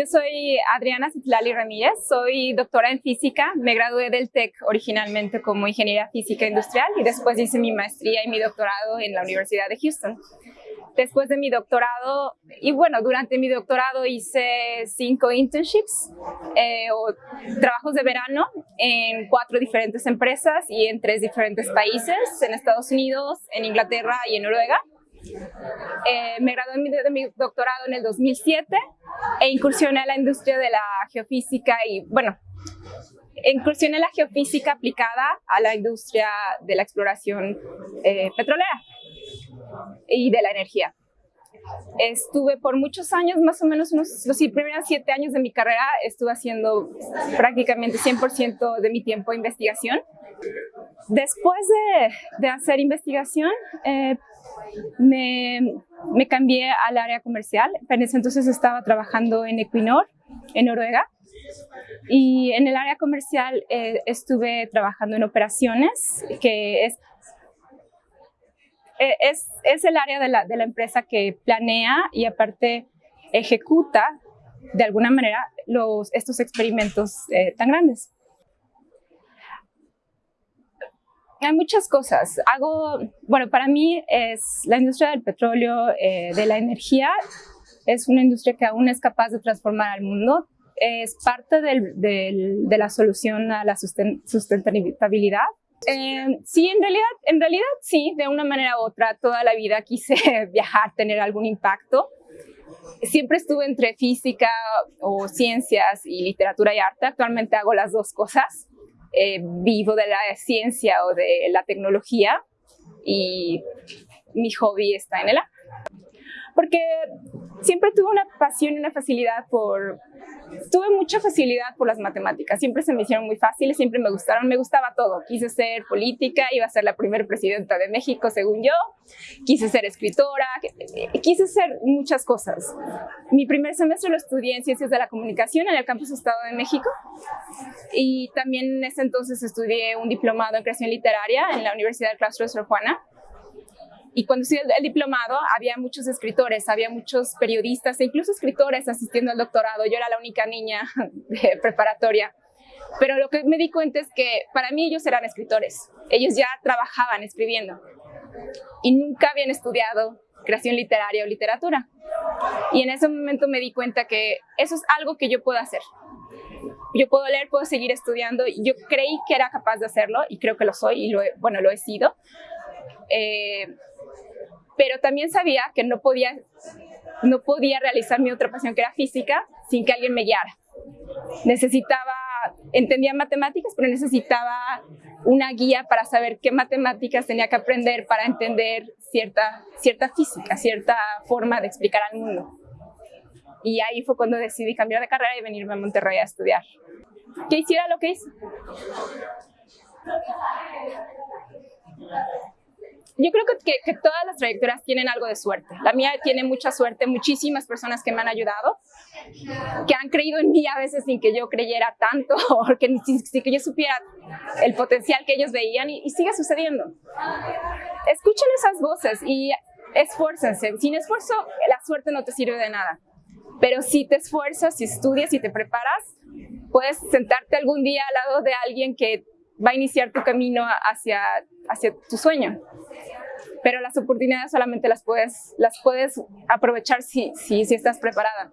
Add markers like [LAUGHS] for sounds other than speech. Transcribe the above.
Yo soy Adriana Citlali Ramírez, soy doctora en física, me gradué del TEC originalmente como ingeniera física industrial y después hice mi maestría y mi doctorado en la Universidad de Houston. Después de mi doctorado, y bueno, durante mi doctorado hice cinco internships eh, o trabajos de verano en cuatro diferentes empresas y en tres diferentes países, en Estados Unidos, en Inglaterra y en Noruega. Eh, me gradué de mi doctorado en el 2007 e incursioné a la industria de la geofísica y, bueno, incursioné en la geofísica aplicada a la industria de la exploración eh, petrolera y de la energía. Estuve por muchos años, más o menos unos, los primeros siete años de mi carrera, estuve haciendo prácticamente 100% de mi tiempo investigación. Después de, de hacer investigación, eh, me, cambié al área comercial. En ese entonces estaba trabajando en Equinor, en Noruega. Y en el área comercial eh, estuve trabajando en operaciones, que es, eh, es, es el área de la, de la, empresa que planea y aparte ejecuta de alguna manera estos experimentos eh, tan grandes. Hay muchas cosas. Hago, bueno, para mí es la industria del petróleo, eh, de la energía, es una industria que aún es capaz de transformar al mundo. Es parte del, del, de la solución a la sustentabilidad. Eh, sí, en realidad, en realidad sí, de una manera u otra, toda la vida quise [LAUGHS] viajar, tener algún impacto. Siempre estuve entre física o ciencias y literatura y arte. Actualmente hago las dos cosas. Eh, vivo de la ciencia o de la tecnología y mi hobby está en el arte. Porque siempre tuve una pasión y una facilidad por tuve mucha facilidad por las matemáticas, siempre se me hicieron muy fáciles, siempre me gustaron, me gustaba todo. Quise ser política, iba a ser la primera presidenta de México, según yo. Quise ser escritora, quise ser muchas cosas. Mi primer semestre lo estudié en Ciencias de la Comunicación en el Campus Estado de México y también en ese entonces estudié un diplomado en creación literaria en la Universidad del Claustro de Sor Juana y cuando hice el, diplomado había muchos escritores, había muchos periodistas e incluso escritores asistiendo al doctorado. Yo era la única niña [LAUGHS] de preparatoria. Pero lo que me di cuenta es que para mí ellos eran escritores. Ellos ya trabajaban escribiendo y nunca habían estudiado creación literaria o literatura. Y en ese momento me di cuenta que eso es algo que yo puedo hacer. Yo puedo leer, puedo seguir estudiando. Yo creí que era capaz de hacerlo y creo que lo soy y lo bueno, lo he sido. Eh, pero también sabía que no podía, no podía realizar mi otra pasión que era física sin que alguien me guiara. Necesitaba, entendía matemáticas, pero necesitaba una guía para saber qué matemáticas tenía que aprender para entender cierta, cierta física, cierta forma de explicar al mundo. Y ahí fue cuando decidí cambiar de carrera y venirme a Monterrey a estudiar. ¿Qué hiciera lo que hice? Yo creo que, que, todas las trayectorias tienen algo de suerte. La mía tiene mucha suerte, muchísimas personas que me han ayudado, que han creído en mí a veces sin que yo creyera tanto, [LAUGHS] o que, sin, que yo supiera el potencial que ellos veían y, y sigue sucediendo. Escuchen esas voces y esfuércense. Sin esfuerzo, la suerte no te sirve de nada. Pero si te esfuerzas, si estudias y te preparas, puedes sentarte algún día al lado de alguien que va a iniciar tu camino hacia, hacia tu sueño. Pero las oportunidades solamente las puedes, las puedes aprovechar si, si, si estás preparada.